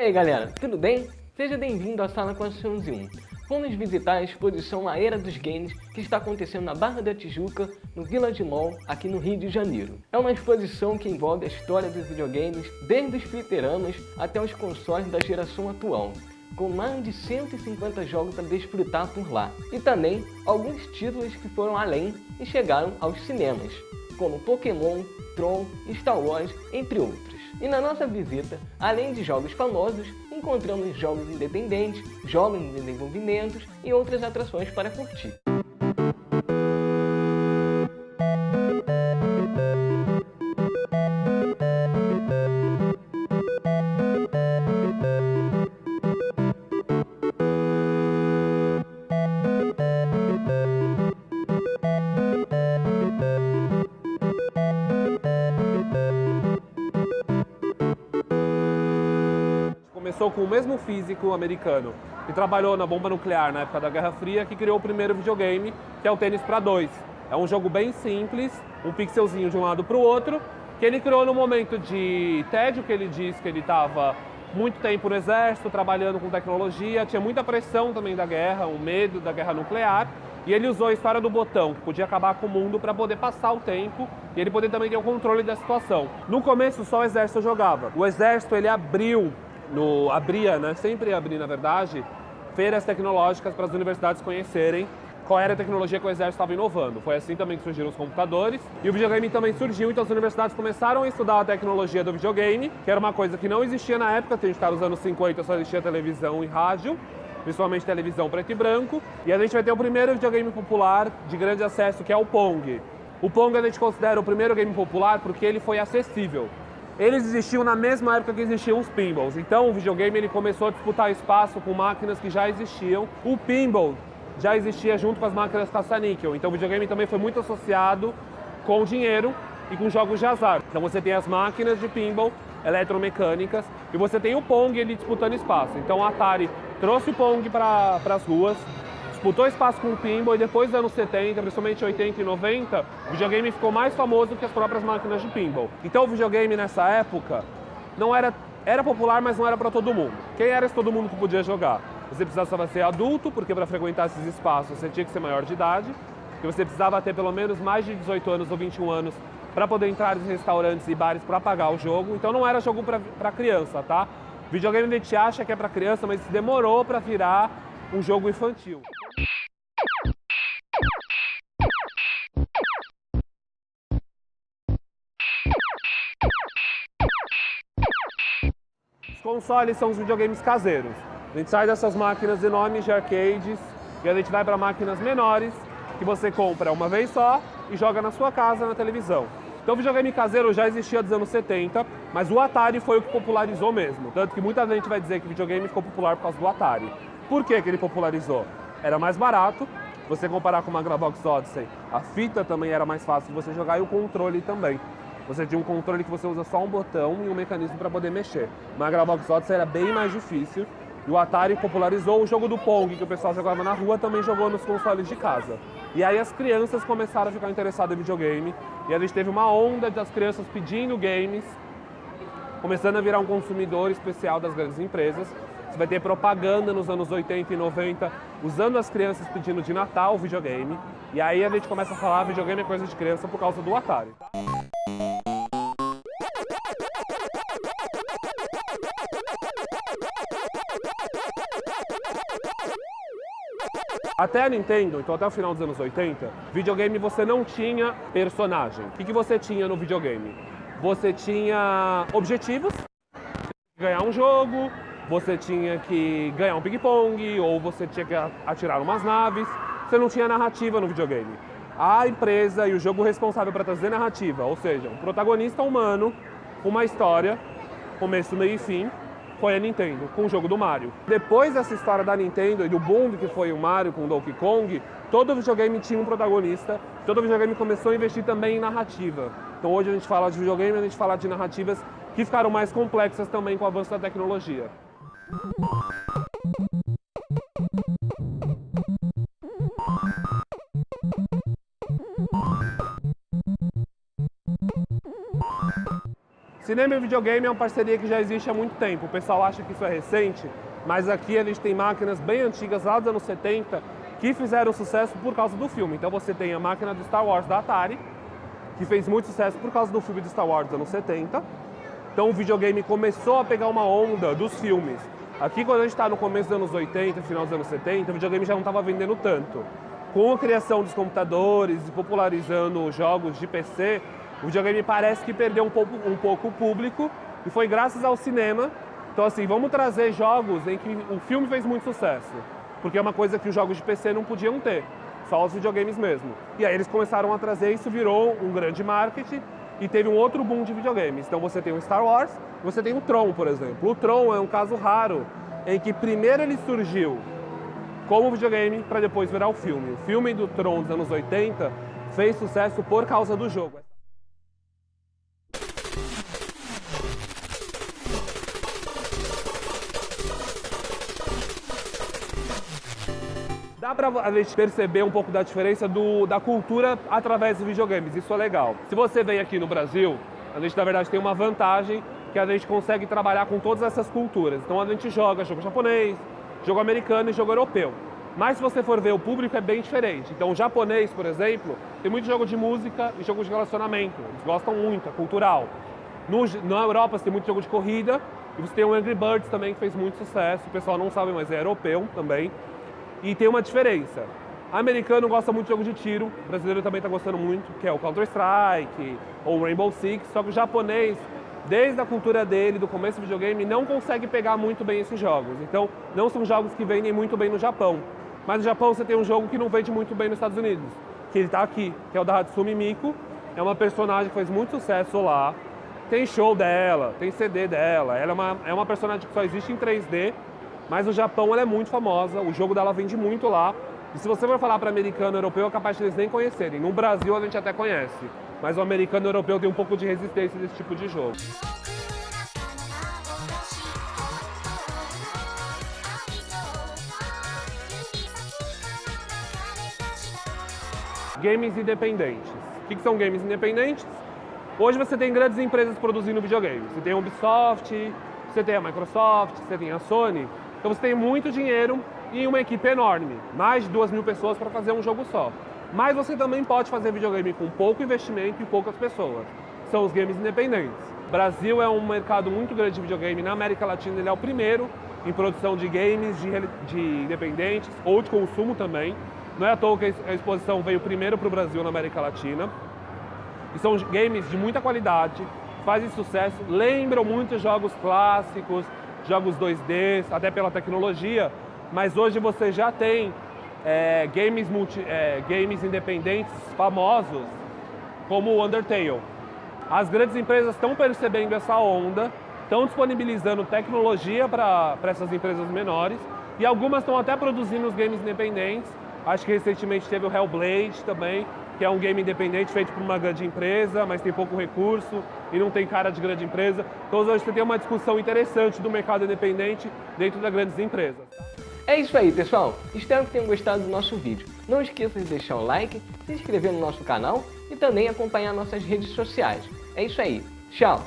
E aí galera, tudo bem? Seja bem-vindo à Sala 401. Vamos visitar a exposição A Era dos Games que está acontecendo na Barra da Tijuca, no Village Mall, aqui no Rio de Janeiro. É uma exposição que envolve a história dos videogames, desde os fliperamas até os consoles da geração atual, com mais de 150 jogos para desfrutar por lá. E também alguns títulos que foram além e chegaram aos cinemas, como Pokémon, Tron, Star Wars, entre outros. E na nossa visita, além de jogos famosos, encontramos jogos independentes, jogos em desenvolvimento e outras atrações para curtir. Começou com o mesmo físico americano que trabalhou na bomba nuclear na época da Guerra Fria, que criou o primeiro videogame, que é o tênis para dois. É um jogo bem simples, um pixelzinho de um lado para o outro, que ele criou no momento de tédio, que ele diz que ele estava muito tempo no exército, trabalhando com tecnologia, tinha muita pressão também da guerra, o medo da guerra nuclear, e ele usou a história do botão, que podia acabar com o mundo, para poder passar o tempo e ele poder também ter o controle da situação. No começo, só o exército jogava. O exército, ele abriu no, abria, né, sempre abria na verdade, feiras tecnológicas para as universidades conhecerem qual era a tecnologia que o exército estava inovando. Foi assim também que surgiram os computadores e o videogame também surgiu, então as universidades começaram a estudar a tecnologia do videogame, que era uma coisa que não existia na época, a gente estava nos anos 50, só existia televisão e rádio, principalmente televisão preto e branco, e a gente vai ter o primeiro videogame popular de grande acesso, que é o Pong. O Pong a gente considera o primeiro game popular porque ele foi acessível eles existiam na mesma época que existiam os pinballs. Então o videogame ele começou a disputar espaço com máquinas que já existiam. O pinball já existia junto com as máquinas caça-níquel. Então o videogame também foi muito associado com dinheiro e com jogos de azar. Então você tem as máquinas de pinball eletromecânicas e você tem o Pong ele disputando espaço. Então o Atari trouxe o Pong para as ruas, disputou espaço com o pinball e depois dos anos 70, principalmente 80 e 90, o videogame ficou mais famoso que as próprias máquinas de pinball. Então o videogame nessa época não era, era popular, mas não era para todo mundo. Quem era esse todo mundo que podia jogar? Você precisava ser adulto, porque para frequentar esses espaços você tinha que ser maior de idade, que você precisava ter pelo menos mais de 18 anos ou 21 anos para poder entrar em restaurantes e bares para pagar o jogo. Então não era jogo para criança, tá? Videogame a gente acha que é para criança, mas demorou para virar um jogo infantil. Os consoles são os videogames caseiros. A gente sai dessas máquinas enormes de arcades e a gente vai para máquinas menores que você compra uma vez só e joga na sua casa na televisão. Então o videogame caseiro já existia dos anos 70, mas o Atari foi o que popularizou mesmo. Tanto que muita gente vai dizer que o videogame ficou popular por causa do Atari. Por que, que ele popularizou? Era mais barato, você comparar com uma Gravox Odyssey, a fita também era mais fácil de você jogar e o controle também. Você tinha um controle que você usa só um botão e um mecanismo para poder mexer. Uma Gravox Odyssey era bem mais difícil. E o Atari popularizou o jogo do Pong, que o pessoal jogava na rua, também jogou nos consoles de casa. E aí as crianças começaram a ficar interessadas em videogame. E a gente teve uma onda das crianças pedindo games, começando a virar um consumidor especial das grandes empresas. Você vai ter propaganda nos anos 80 e 90, usando as crianças pedindo de Natal videogame. E aí a gente começa a falar videogame é coisa de criança por causa do Atari. Até a Nintendo, então até o final dos anos 80, videogame você não tinha personagem. O que, que você tinha no videogame? Você tinha objetivos, ganhar um jogo, você tinha que ganhar um ping-pong, ou você tinha que atirar umas naves. Você não tinha narrativa no videogame. A empresa e o jogo responsável para trazer narrativa, ou seja, um protagonista humano, uma história, começo, meio e fim, foi a Nintendo, com o jogo do Mario. Depois dessa história da Nintendo e do boom que foi o Mario com o Donkey Kong, todo videogame tinha um protagonista, todo videogame começou a investir também em narrativa. Então hoje a gente fala de videogame, a gente fala de narrativas que ficaram mais complexas também com o avanço da tecnologia. Cinema e videogame é uma parceria que já existe há muito tempo. O pessoal acha que isso é recente, mas aqui a gente tem máquinas bem antigas, lá dos anos 70, que fizeram sucesso por causa do filme. Então você tem a máquina do Star Wars da Atari, que fez muito sucesso por causa do filme de Star Wars dos anos 70. Então o videogame começou a pegar uma onda dos filmes. Aqui quando a gente está no começo dos anos 80, final dos anos 70, o videogame já não estava vendendo tanto. Com a criação dos computadores e popularizando jogos de PC, o videogame parece que perdeu um pouco, um pouco o público e foi graças ao cinema. Então assim, vamos trazer jogos em que o filme fez muito sucesso, porque é uma coisa que os jogos de PC não podiam ter, só os videogames mesmo. E aí eles começaram a trazer, isso virou um grande marketing e teve um outro boom de videogames. Então você tem o Star Wars, você tem o Tron, por exemplo. O Tron é um caso raro em que primeiro ele surgiu como videogame para depois virar o filme. O filme do Tron dos anos 80 fez sucesso por causa do jogo. Dá pra a gente perceber um pouco da diferença do, da cultura através dos videogames, isso é legal. Se você vem aqui no Brasil, a gente na verdade tem uma vantagem que a gente consegue trabalhar com todas essas culturas. Então a gente joga jogo japonês, jogo americano e jogo europeu. Mas se você for ver, o público é bem diferente. Então o japonês, por exemplo, tem muito jogo de música e jogo de relacionamento. Eles gostam muito, é cultural. No, na Europa você tem muito jogo de corrida e você tem o Angry Birds também que fez muito sucesso. O pessoal não sabe, mas é europeu também. E tem uma diferença. Americano gosta muito de jogo de tiro, brasileiro também está gostando muito, que é o Counter-Strike ou o Rainbow Six, só que o japonês, desde a cultura dele, do começo do videogame, não consegue pegar muito bem esses jogos. Então, não são jogos que vendem muito bem no Japão. Mas no Japão você tem um jogo que não vende muito bem nos Estados Unidos, que ele está aqui, que é o da Hatsumi Miku. É uma personagem que faz muito sucesso lá. Tem show dela, tem CD dela. Ela é uma, é uma personagem que só existe em 3D mas no Japão ela é muito famosa, o jogo dela vende muito lá. E se você for falar para americano europeu, é capaz de eles nem conhecerem. No Brasil a gente até conhece, mas o americano europeu tem um pouco de resistência desse tipo de jogo. Games independentes. O que são games independentes? Hoje você tem grandes empresas produzindo videogames. Você tem a Ubisoft, você tem a Microsoft, você tem a Sony. Então você tem muito dinheiro e uma equipe enorme, mais de duas mil pessoas para fazer um jogo só. Mas você também pode fazer videogame com pouco investimento e poucas pessoas. São os games independentes. O Brasil é um mercado muito grande de videogame. Na América Latina ele é o primeiro em produção de games de, de independentes ou de consumo também. Não é à toa que a exposição veio primeiro para o Brasil na América Latina. E são games de muita qualidade, fazem sucesso, lembram muito jogos clássicos, jogos 2D, até pela tecnologia, mas hoje você já tem é, games, multi, é, games independentes famosos, como o Undertale. As grandes empresas estão percebendo essa onda, estão disponibilizando tecnologia para essas empresas menores e algumas estão até produzindo os games independentes. Acho que recentemente teve o Hellblade também, que é um game independente feito por uma grande empresa, mas tem pouco recurso e não tem cara de grande empresa. Então hoje você tem uma discussão interessante do mercado independente dentro das grandes empresas. É isso aí, pessoal. Espero que tenham gostado do nosso vídeo. Não esqueça de deixar o like, se inscrever no nosso canal e também acompanhar nossas redes sociais. É isso aí. Tchau!